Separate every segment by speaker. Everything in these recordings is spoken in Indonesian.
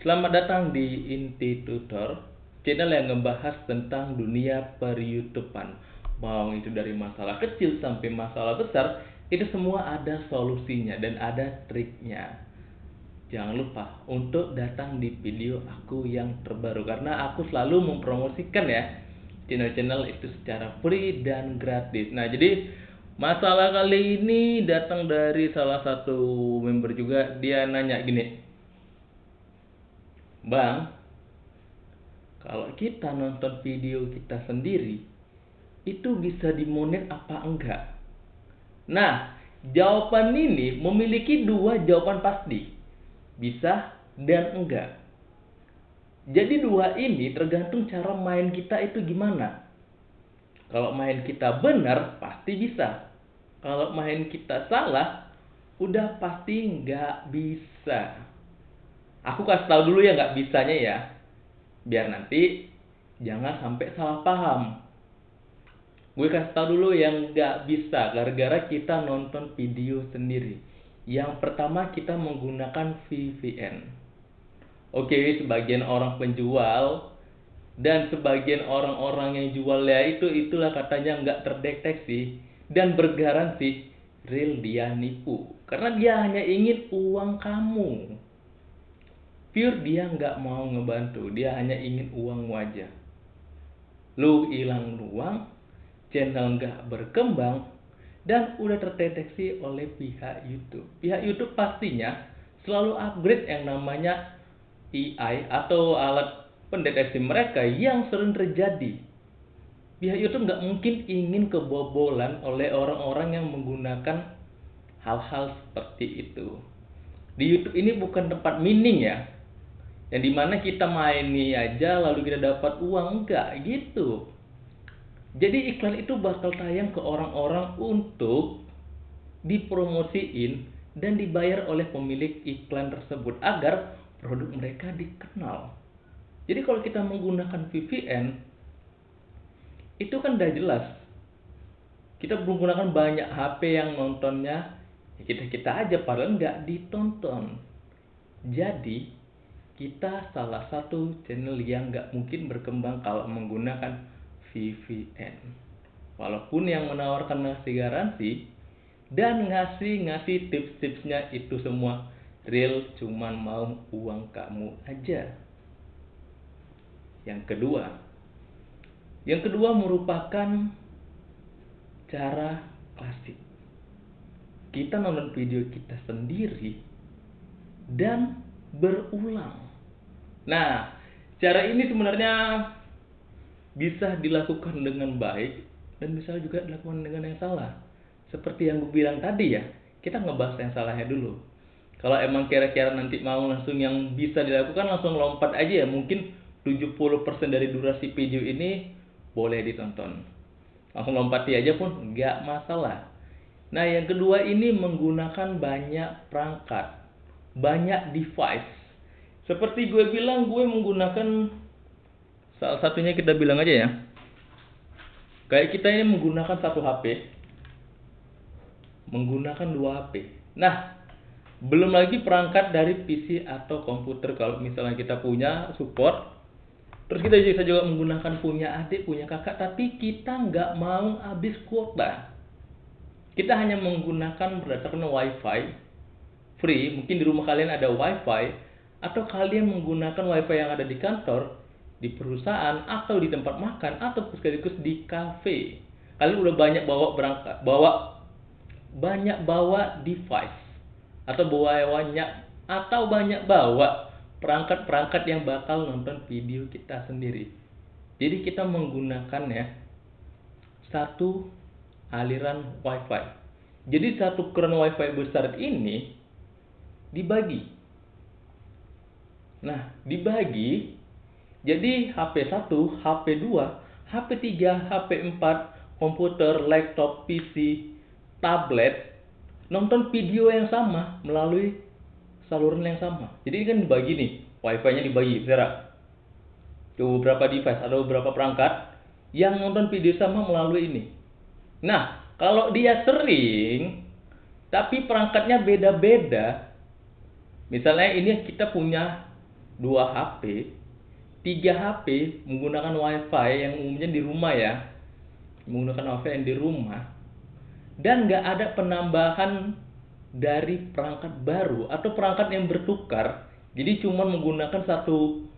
Speaker 1: Selamat datang di Inti Tutor, channel yang ngebahas tentang dunia per YouTubean. Mau itu dari masalah kecil sampai masalah besar, itu semua ada solusinya dan ada triknya. Jangan lupa untuk datang di video aku yang terbaru karena aku selalu mempromosikan ya channel-channel itu secara free dan gratis. Nah, jadi masalah kali ini datang dari salah satu member juga dia nanya gini Bang, kalau kita nonton video kita sendiri, itu bisa dimonet apa enggak? Nah, jawaban ini memiliki dua jawaban pasti. Bisa dan enggak. Jadi dua ini tergantung cara main kita itu gimana. Kalau main kita benar, pasti bisa. Kalau main kita salah, udah pasti nggak bisa. Aku kasih tahu dulu ya nggak bisanya ya. Biar nanti jangan sampai salah paham. Gue kasih tahu dulu yang nggak bisa gara-gara kita nonton video sendiri. Yang pertama kita menggunakan VPN. Oke, sebagian orang penjual dan sebagian orang-orang yang jualnya itu itulah katanya nggak terdeteksi dan bergaransi real dia nipu karena dia hanya ingin uang kamu pure dia nggak mau ngebantu dia hanya ingin uang wajah. Lu hilang uang channel nggak berkembang dan udah terdeteksi oleh pihak YouTube. Pihak YouTube pastinya selalu upgrade yang namanya AI atau alat pendeteksi mereka yang sering terjadi. Pihak YouTube nggak mungkin ingin kebobolan oleh orang-orang yang menggunakan hal-hal seperti itu. Di YouTube ini bukan tempat mining ya, yang di mana kita main nih aja lalu kita dapat uang enggak gitu. Jadi iklan itu bakal tayang ke orang-orang untuk dipromosiin dan dibayar oleh pemilik iklan tersebut agar produk mereka dikenal. Jadi kalau kita menggunakan VPN itu kan udah jelas. Kita menggunakan banyak HP yang nontonnya ya kita kita aja padahal nggak ditonton. Jadi kita salah satu channel yang nggak mungkin berkembang kalau menggunakan VPN. Walaupun yang menawarkan ngasih garansi dan ngasih ngasih tips-tipsnya itu semua real cuman mau uang kamu aja. Yang kedua, yang kedua merupakan cara klasik. Kita nonton video kita sendiri dan berulang Nah, cara ini sebenarnya bisa dilakukan dengan baik dan bisa juga dilakukan dengan yang salah. Seperti yang gue bilang tadi ya, kita ngebahas yang salahnya dulu. Kalau emang kira-kira nanti mau langsung yang bisa dilakukan langsung lompat aja ya. Mungkin 70% dari durasi video ini boleh ditonton. Langsung lompati aja pun nggak masalah. Nah yang kedua ini menggunakan banyak perangkat, banyak device seperti gue bilang, gue menggunakan salah satunya kita bilang aja ya. Kayak kita ini menggunakan satu HP, menggunakan dua HP. Nah, belum lagi perangkat dari PC atau komputer kalau misalnya kita punya support. Terus kita bisa juga menggunakan punya adik, punya kakak, tapi kita nggak mau habis kuota. Kita hanya menggunakan berdasarkan WiFi free. Mungkin di rumah kalian ada WiFi, atau kalian menggunakan wifi yang ada di kantor, di perusahaan, atau di tempat makan, atau sekaligus di kafe. Kalian udah banyak bawa berangkat, bawa banyak bawa device atau bawa banyak atau banyak bawa perangkat-perangkat yang bakal nonton video kita sendiri. Jadi kita menggunakan ya satu aliran wifi. Jadi satu keran wifi besar ini dibagi Nah, dibagi jadi HP 1, HP 2, HP 3, HP 4, komputer, laptop, PC, tablet nonton video yang sama melalui saluran yang sama. Jadi ini kan dibagi nih, wifi-nya dibagi, Ada beberapa device, ada beberapa perangkat yang nonton video sama melalui ini. Nah, kalau dia sering tapi perangkatnya beda-beda, misalnya ini kita punya dua HP, tiga HP menggunakan WiFi yang umumnya di rumah ya, menggunakan WiFi yang di rumah, dan nggak ada penambahan dari perangkat baru atau perangkat yang bertukar, jadi cuma menggunakan satu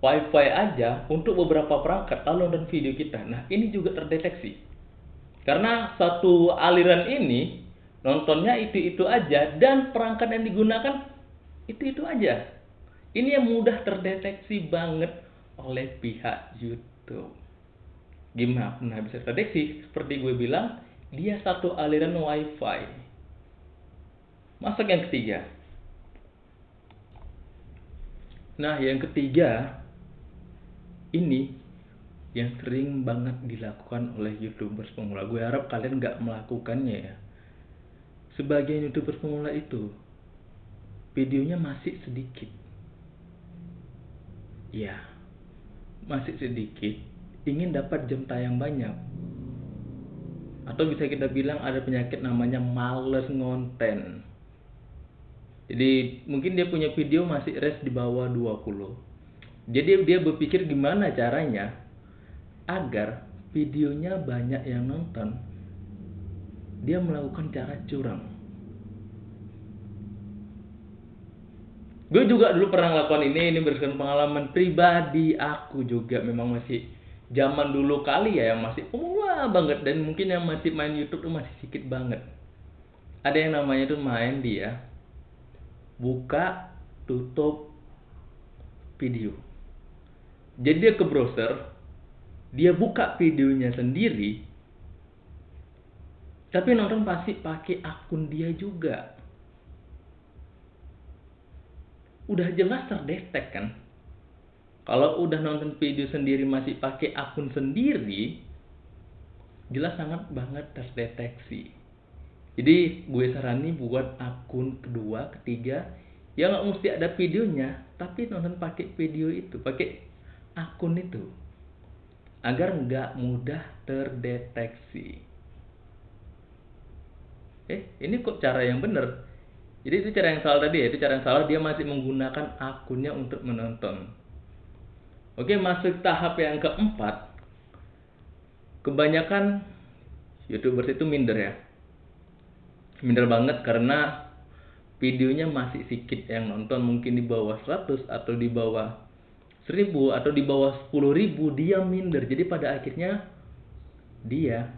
Speaker 1: WiFi aja untuk beberapa perangkat lalu nonton video kita. Nah ini juga terdeteksi karena satu aliran ini nontonnya itu-itu aja dan perangkat yang digunakan itu-itu aja. Ini yang mudah terdeteksi banget oleh pihak YouTube. Gimana pernah bisa terdeteksi? Seperti gue bilang, dia satu aliran WiFi. Masuk yang ketiga. Nah, yang ketiga ini yang sering banget dilakukan oleh youtubers pemula. Gue harap kalian nggak melakukannya ya. Sebagian youtubers pemula itu videonya masih sedikit. Ya, masih sedikit. Ingin dapat jam tayang banyak. Atau bisa kita bilang ada penyakit namanya males ngonten. Jadi mungkin dia punya video masih res di bawah 20 jadi dia berpikir gimana caranya agar videonya banyak yang nonton. Dia melakukan cara curang. Gue juga dulu pernah melakukan ini, ini berdasarkan pengalaman pribadi aku juga memang masih zaman dulu kali ya yang masih pemula banget dan mungkin yang masih main YouTube tuh masih sedikit banget. Ada yang namanya tuh main dia buka tutup video jadi dia ke browser, dia buka videonya sendiri, tapi nonton pasti pakai akun dia juga. Udah jelas terdetek kan? Kalau udah nonton video sendiri masih pakai akun sendiri, jelas sangat banget terdeteksi. Jadi gue sarani buat akun kedua, ketiga, yang nggak mesti ada videonya, tapi nonton pakai video itu, pakai akun itu agar nggak mudah terdeteksi. Eh, ini kok cara yang benar? Jadi itu cara yang salah tadi ya, itu cara yang salah dia masih menggunakan akunnya untuk menonton. Oke, masuk tahap yang keempat. Kebanyakan YouTubers itu minder ya. Minder banget karena videonya masih sedikit yang nonton mungkin di bawah 100 atau di bawah seribu atau di bawah sepuluh ribu dia minder jadi pada akhirnya dia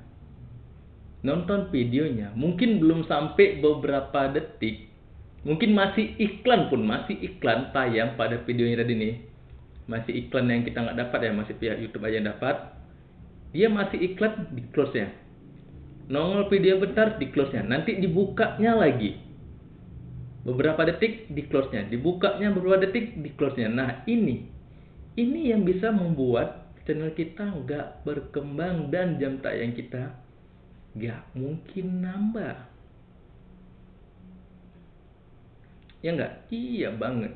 Speaker 1: nonton videonya mungkin belum sampai beberapa detik mungkin masih iklan pun masih iklan tayang pada videonya tadi nih. Masih iklan yang kita nggak dapat ya masih pihak YouTube aja yang dapat. Dia masih iklan di close nya nongol video bentar di close nya nanti dibukanya lagi. Beberapa detik di close nya dibukanya beberapa detik di close nya nah ini. Ini yang bisa membuat channel kita nggak berkembang dan jam tayang kita nggak mungkin nambah. Ya nggak? Iya banget.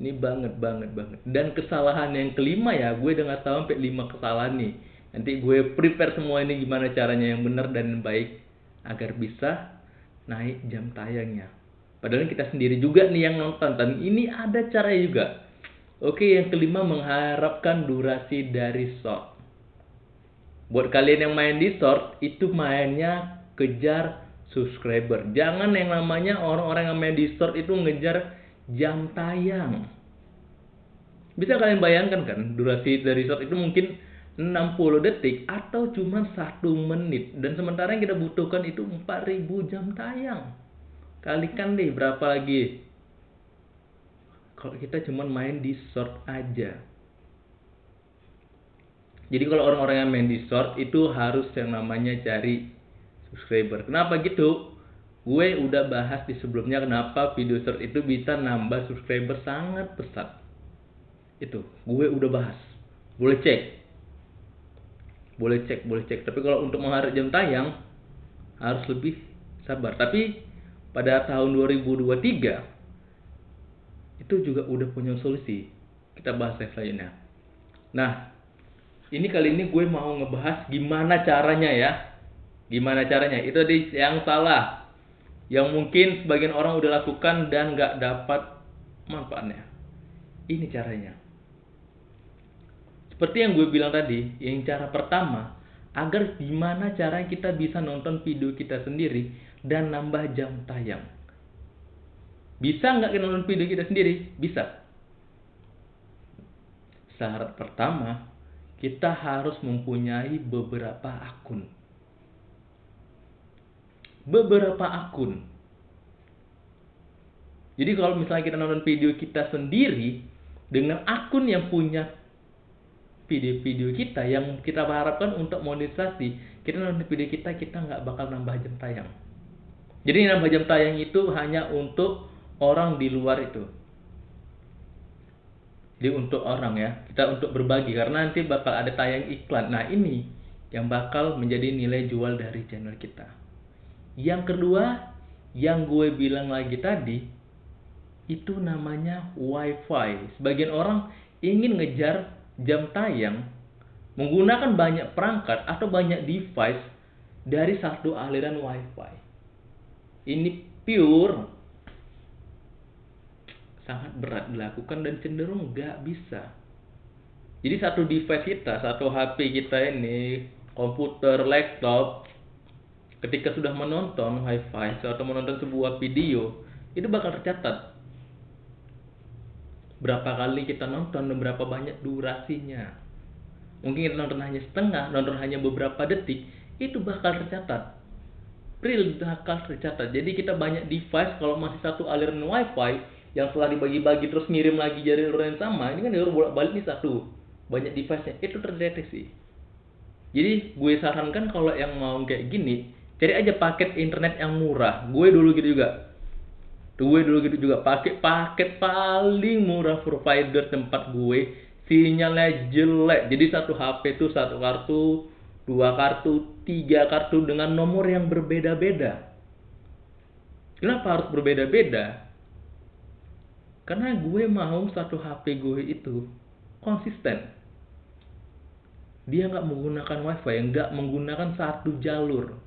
Speaker 1: Ini banget banget banget. Dan kesalahan yang kelima ya, gue udah nggak tahu sampai lima kesalahan nih. Nanti gue prepare semua ini gimana caranya yang benar dan yang baik agar bisa naik jam tayangnya. Padahal kita sendiri juga nih yang nonton dan ini ada caranya juga Oke, yang kelima mengharapkan durasi dari short. Buat kalian yang main di short, itu mainnya kejar subscriber. Jangan yang namanya orang-orang yang main di short itu ngejar jam tayang. Bisa kalian bayangkan kan, durasi dari short itu mungkin 60 detik atau cuma satu menit. Dan sementara yang kita butuhkan itu 4000 jam tayang. Kalikan deh berapa lagi? kalau kita cuma main di short aja jadi kalau orang-orang yang main di short itu harus yang namanya cari subscriber. Kenapa gitu? Gue udah bahas di sebelumnya kenapa video short itu bisa nambah subscriber sangat pesat. Itu gue udah bahas. Boleh cek. Boleh cek boleh cek. Tapi kalau untuk mengharap jam tayang harus lebih sabar. Tapi pada tahun 2023 itu juga udah punya solusi. Kita bahas lainnya. Nah, ini kali ini gue mau ngebahas gimana caranya ya. Gimana caranya? Itu di yang salah. Yang mungkin sebagian orang udah lakukan dan nggak dapat manfaatnya. Ini caranya. Seperti yang gue bilang tadi, yang cara pertama, agar gimana cara kita bisa nonton video kita sendiri dan nambah jam tayang. Bisa nggak kita nonton video kita sendiri? Bisa. Syarat pertama, kita harus mempunyai beberapa akun. Beberapa akun. Jadi kalau misalnya kita nonton video kita sendiri dengan akun yang punya video-video kita yang kita harapkan untuk monetisasi, kita nonton video kita kita nggak bakal nambah jam tayang. Jadi nambah jam tayang itu hanya untuk orang di luar itu. Jadi untuk orang ya, kita untuk berbagi karena nanti bakal ada tayang iklan. Nah ini yang bakal menjadi nilai jual dari channel kita. Yang kedua, yang gue bilang lagi tadi, itu namanya WiFi. Sebagian orang ingin ngejar jam tayang menggunakan banyak perangkat atau banyak device dari satu aliran WiFi. Ini pure sangat berat dilakukan dan cenderung nggak bisa. Jadi satu device kita, satu HP kita ini, komputer, laptop, ketika sudah menonton WiFi atau menonton sebuah video, itu bakal tercatat berapa kali kita nonton dan berapa banyak durasinya. Mungkin kita nonton hanya setengah, nonton hanya beberapa detik, itu bakal tercatat. Real bakal tercatat. Jadi kita banyak device kalau masih satu aliran wifi yang setelah dibagi-bagi terus ngirim lagi jari yang sama, ini kan dia bolak-balik nih satu. Banyak device-nya, itu terdeteksi. Jadi gue sarankan kalau yang mau kayak gini, cari aja paket internet yang murah. Gue dulu gitu juga. Gue dulu gitu juga. Pakai paket paling murah provider tempat gue. Sinyalnya jelek. Jadi satu HP itu satu kartu dua kartu tiga kartu dengan nomor yang berbeda-beda. Kenapa harus berbeda-beda? Karena gue mau satu HP gue itu konsisten. Dia nggak menggunakan wifi nggak menggunakan satu jalur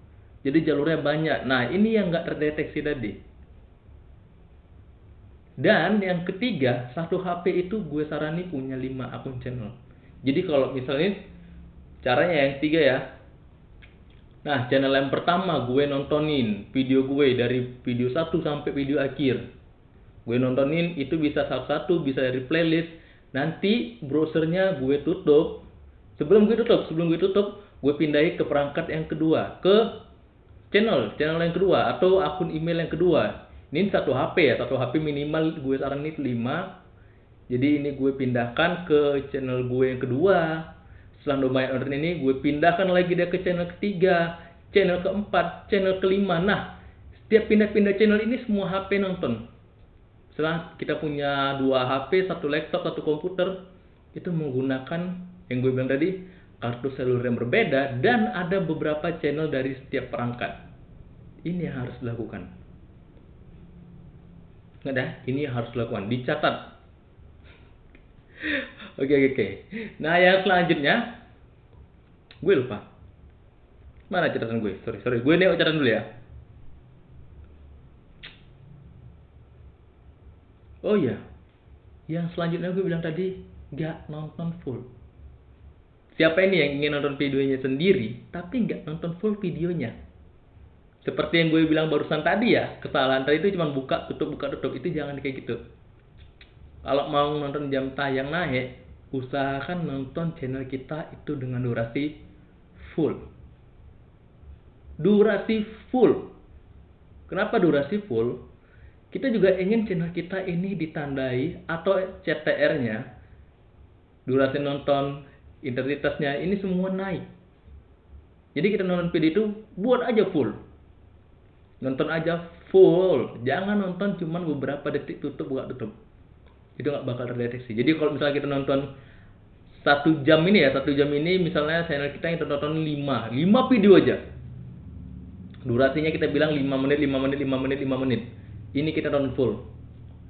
Speaker 1: jadi jalurnya banyak nah ini yang nggak terdeteksi tadi dan yang ketiga, satu HP itu gue sarani punya 5 akun channel. Jadi kalau misalnya caranya yang tiga ya. Nah, channel yang pertama gue nontonin video gue dari video 1 sampai video akhir. Gue nontonin itu bisa satu-satu, bisa dari playlist. Nanti browsernya gue tutup. Sebelum gue tutup, sebelum gue tutup, gue pindahin ke perangkat yang kedua, ke channel, channel yang kedua atau akun email yang kedua. Ini satu HP ya satu HP minimal gue saran ini 5 jadi ini gue pindahkan ke channel gue yang kedua. Setelah lumayan order ini gue pindahkan lagi dia ke channel ketiga channel keempat channel kelima. Nah setiap pindah-pindah channel ini semua HP nonton. Setelah kita punya dua HP satu laptop satu komputer itu menggunakan yang gue bilang tadi kartu seluler yang berbeda dan ada beberapa channel dari setiap perangkat. Ini yang harus dilakukan. Nggak ada ini yang harus dilakukan. Dicatat. Oke oke oke. Nah yang selanjutnya gue lupa. Mana catatan gue? Sorry sorry. Gue nengok catatan dulu ya. Oh iya. Yang selanjutnya gue bilang tadi nggak nonton full siapa ini yang ingin nonton videonya sendiri tapi nggak nonton full videonya? Seperti yang gue bilang barusan tadi ya kesalahan tadi itu cuma buka tutup buka tutup. Itu jangan kayak gitu. Kalau mau nonton jam tayang naik usahakan nonton channel kita itu dengan durasi full. Durasi full. Kenapa durasi full? Kita juga ingin channel kita ini ditandai atau CTR nya durasi nonton intensitasnya ini semua naik. Jadi kita nonton video itu buat aja full. Nonton aja full. Jangan nonton cuman beberapa detik tutup buka tutup. Itu nggak bakal terdeteksi. Jadi kalau misalnya kita nonton satu jam ini ya satu jam ini misalnya channel kita yang nonton 5 5 video aja. Durasinya kita bilang 5 menit 5 menit 5 menit 5 menit. Ini kita nonton full.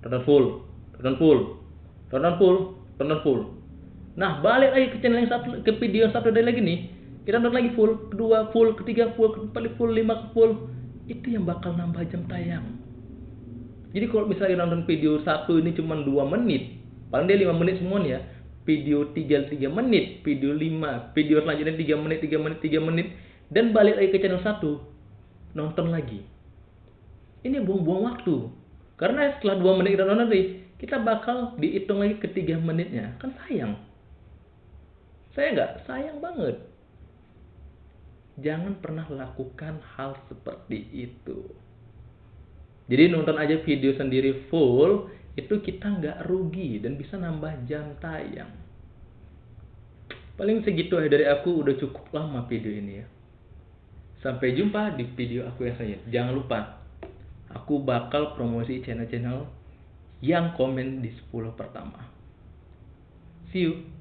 Speaker 1: Nonton full. Nonton full. Nonton full. Nonton full nah balik lagi ke channel yang satu ke video yang satu dari lagi nih. Kita nonton lagi full kedua full ketiga full keempat full lima full. Itu yang bakal nambah jam tayang. Jadi kalau misalnya nonton video satu ini cuma dua menit, paling dia 5 menit semua nih ya. Video 3 3 menit video 5 video selanjutnya 3 menit 3 menit 3 menit dan balik lagi ke channel 1 nonton lagi. Ini buang-buang waktu. Karena setelah 2 menit kita nonton nih kita bakal dihitung lagi ke 3 menitnya. Kan sayang saya nggak sayang banget jangan pernah lakukan hal seperti itu jadi nonton aja video sendiri full itu kita nggak rugi dan bisa nambah jam tayang. Paling segitu aja dari aku udah cukup lama video ini ya. Sampai jumpa di video aku yang selanjutnya. Jangan lupa, aku bakal promosi channel-channel yang komen di 10 pertama. See you.